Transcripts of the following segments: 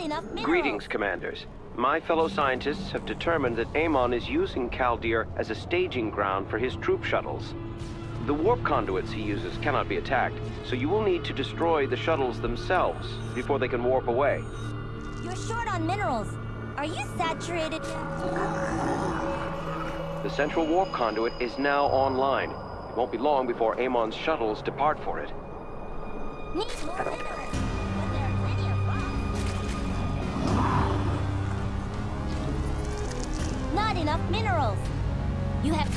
Not enough minerals. Greetings, commanders. My fellow scientists have determined that Amon is using Kaldir as a staging ground for his troop shuttles. The warp conduits he uses cannot be attacked, so you will need to destroy the shuttles themselves before they can warp away. You're short on minerals. Are you saturated? The central warp conduit is now online. It won't be long before Amon's shuttles depart for it. Need more minerals. Not enough minerals. You have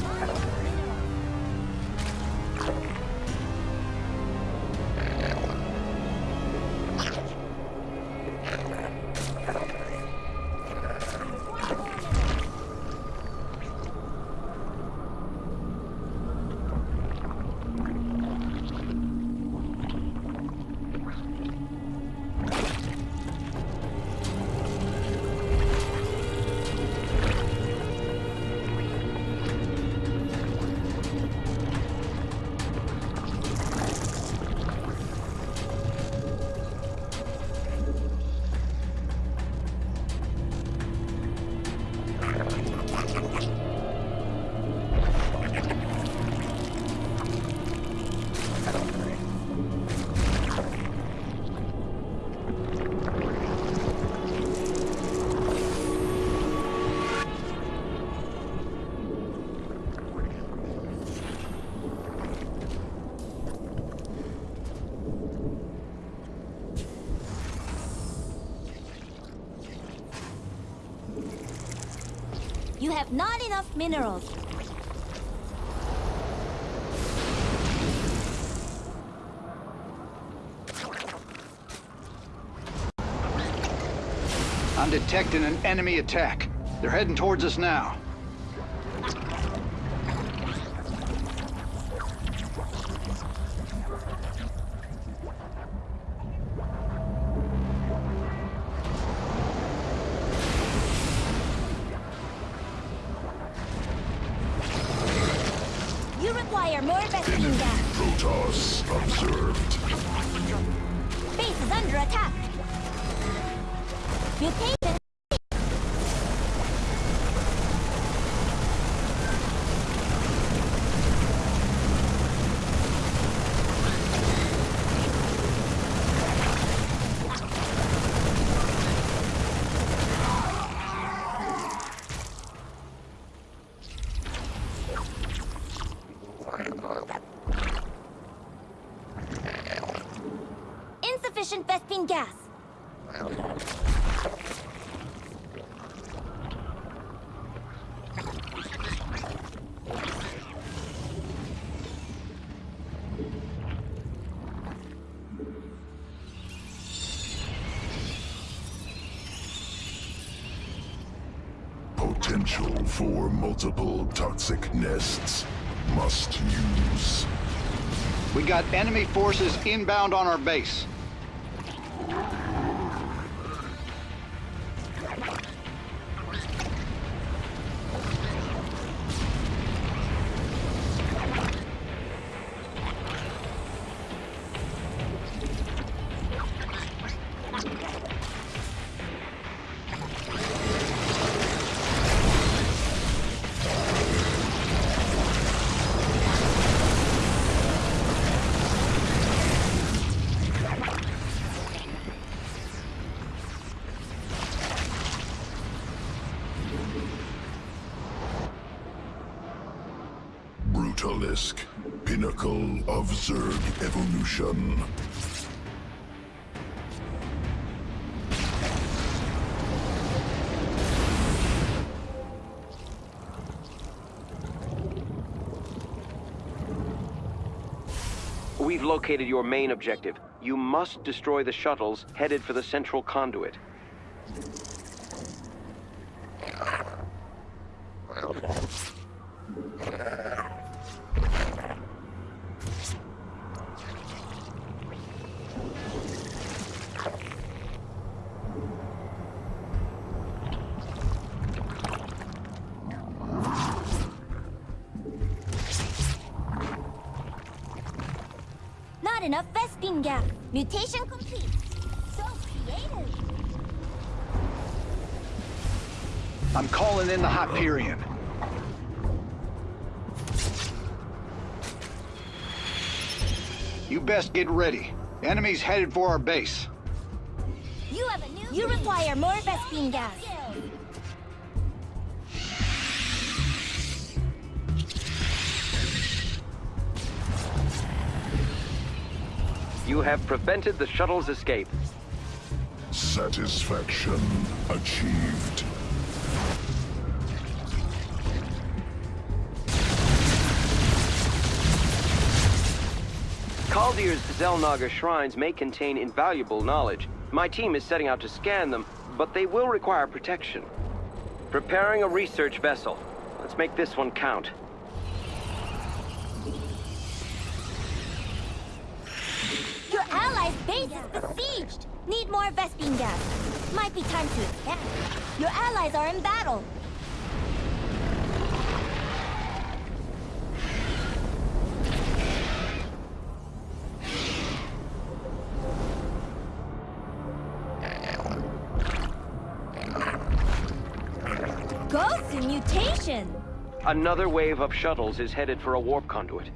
have not enough minerals. I'm detecting an enemy attack. They're heading towards us now. Protoss observed. Base is under attack. Insufficient Vespene gas. Potential for multiple toxic nests. Must use. We got enemy forces inbound on our base. Pinnacle of Zerg evolution. We've located your main objective. You must destroy the shuttles headed for the central conduit. Enough Vespene gap. Mutation complete. So creative. I'm calling in the Hyperion. You best get ready. Enemies headed for our base. You have a new You require more Vespene gas. You have prevented the shuttle's escape. Satisfaction achieved. Kaldir's Xel'Naga shrines may contain invaluable knowledge. My team is setting out to scan them, but they will require protection. Preparing a research vessel. Let's make this one count. Your allies' base is besieged. Need more Vespene gas. Might be time to expand. Your allies are in battle. Ghosts in mutation. Another wave of shuttles is headed for a warp conduit.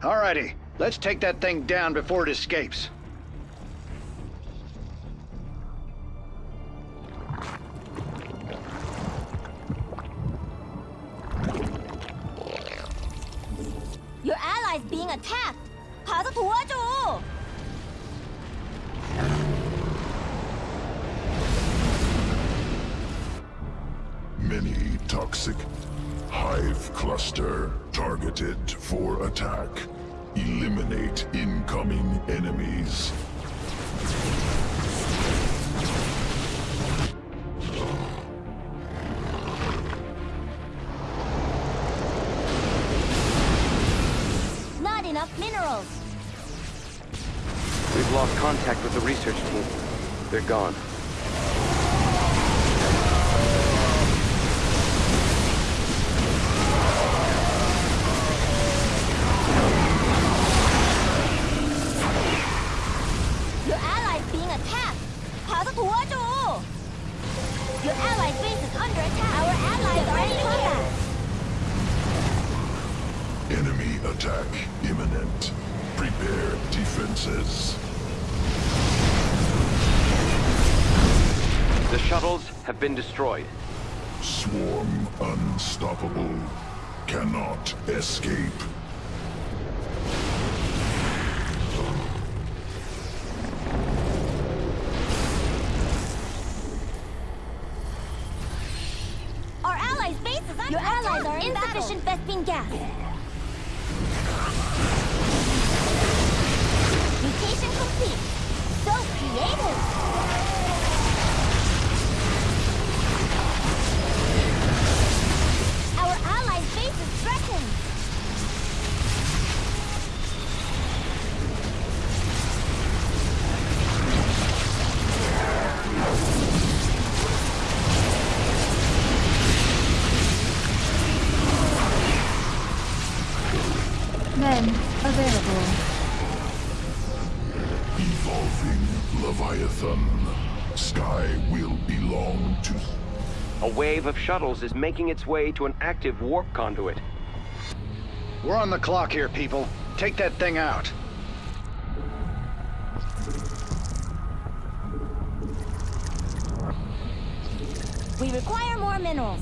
Alrighty, let's take that thing down before it escapes. Your allies being attacked. 가서 도와줘. Many toxic hive cluster targeted for attack. Eliminate incoming enemies. Not enough minerals. We've lost contact with the research team. They're gone. Enemy attack imminent. Prepare defenses. The shuttles have been destroyed. Swarm unstoppable. Cannot escape. Wave of shuttles is making its way to an active warp conduit. We're on the clock here, people. Take that thing out. We require more minerals.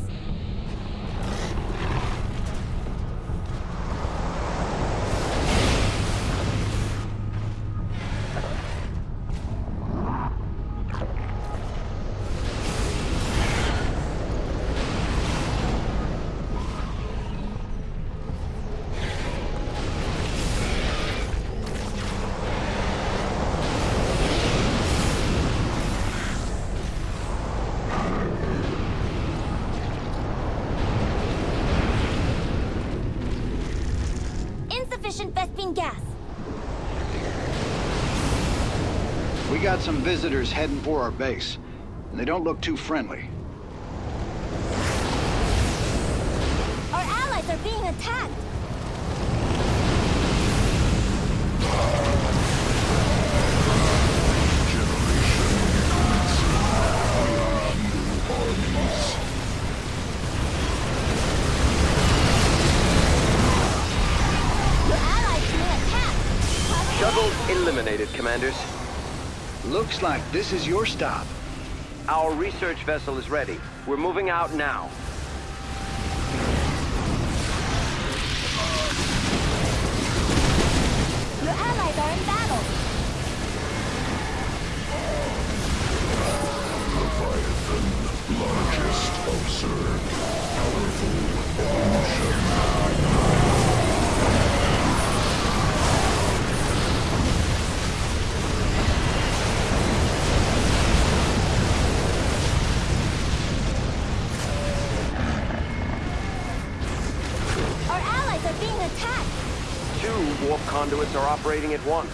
Insufficient Vespene gas. We got some visitors heading for our base, and they don't look too friendly. Commanders. Looks like this is your stop. Our research vessel is ready. We're moving out now. Your allies are in battle. Leviathan, largest observed, powerful evolution. Our allies are being attacked. Two warp conduits are operating at once.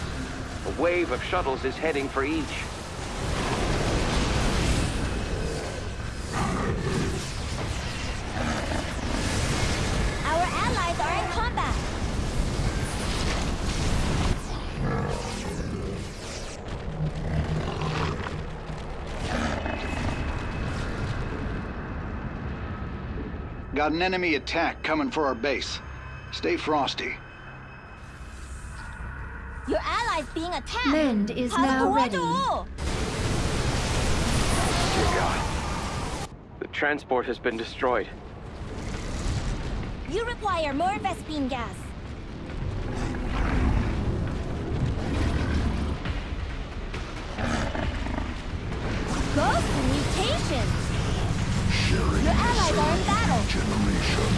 A wave of shuttles is heading for each. Our allies are in combat. Got an enemy attack coming for our base. Stay frosty. Your allies being attacked. Mend is now ready. Dear God. The transport has been destroyed. You require more Vespene gas. Ghost mutations! Your allies are in battle! Generation.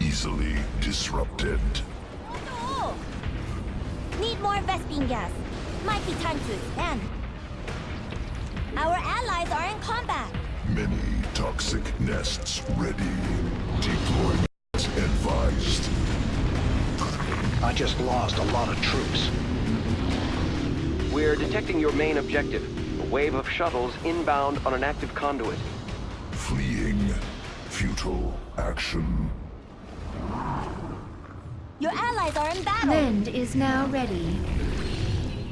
Easily disrupted. Oh. Need more Vespene gas. Might be time to expand. Our allies are in combat. Many toxic nests ready. Deployment advised. I just lost a lot of troops. We're detecting your main objective. A wave of shuttles inbound on an active conduit. Fleeing. Futile action. Allies are in battle. Mend is now ready.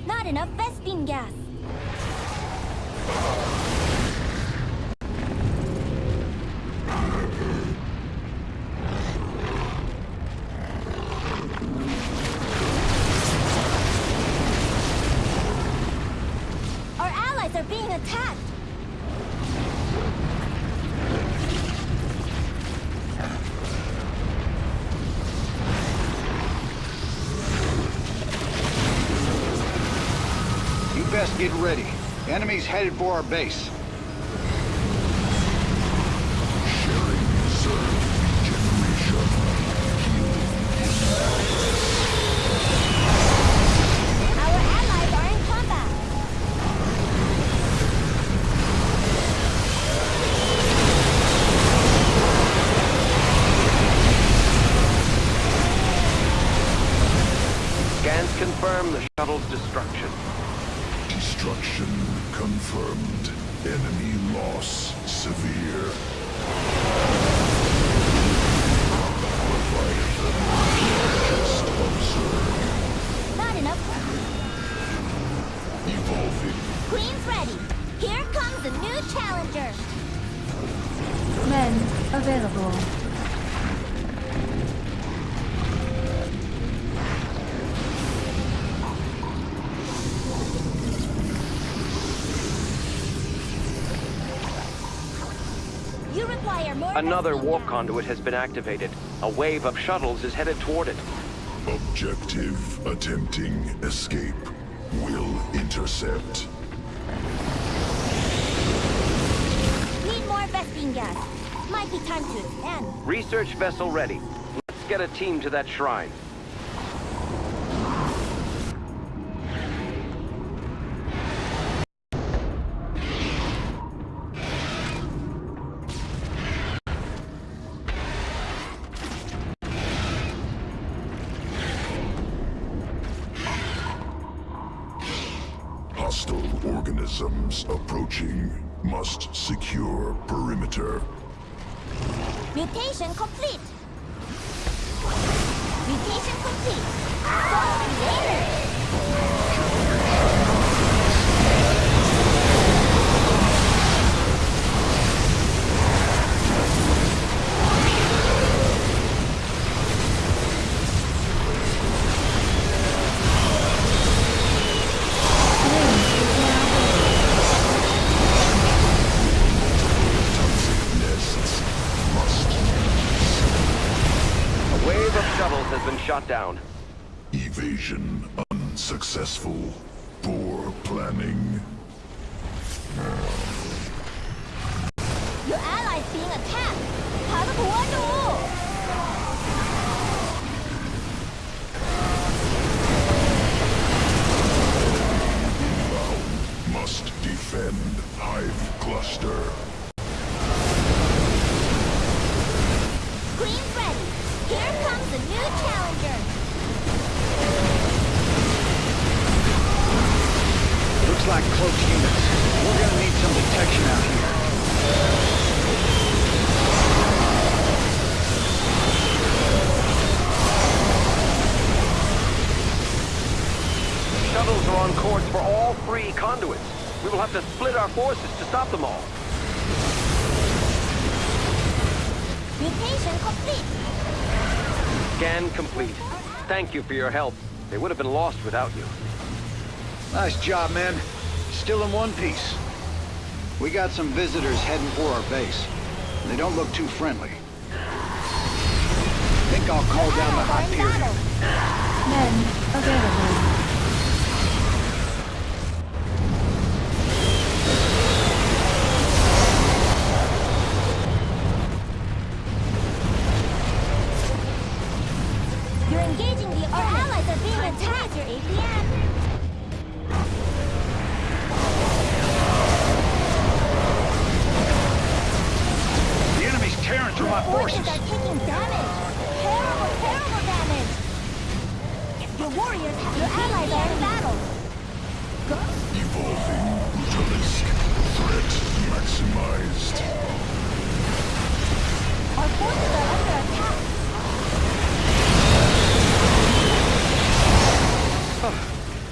Not enough Vespene gas. Our allies are being attacked. Get ready. Enemy's headed for our base. Sharing reserve regeneration. Our allies are in combat. Scans confirm the shuttle's destruction. Destruction confirmed. Enemy loss severe. Leviathan. Just observed. Not enough. Evolving. Queen's ready. Here comes a new challenger. Mend available. Another warp conduit has been activated. A wave of shuttles is headed toward it. Objective attempting escape. Will intercept. Need more Vespene gas. Might be time to expand. Research vessel ready. Let's get a team to that shrine. Approaching. Must secure perimeter. Mutation complete. Mutation complete. Shuttles are on course for all three conduits. We will have to split our forces to stop them all. Mutation complete. Scan complete. Thank you for your help. They would have been lost without you. Nice job, men. Still in one piece. We got some visitors heading for our base. They don't look too friendly. Think I'll call down the Allies are in Hyperion. battle. Men available.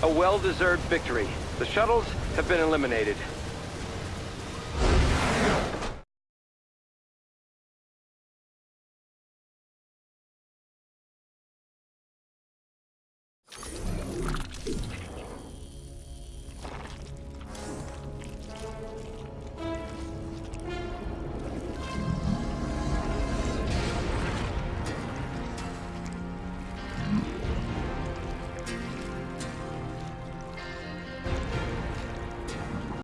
A well-deserved victory. The shuttles have been eliminated.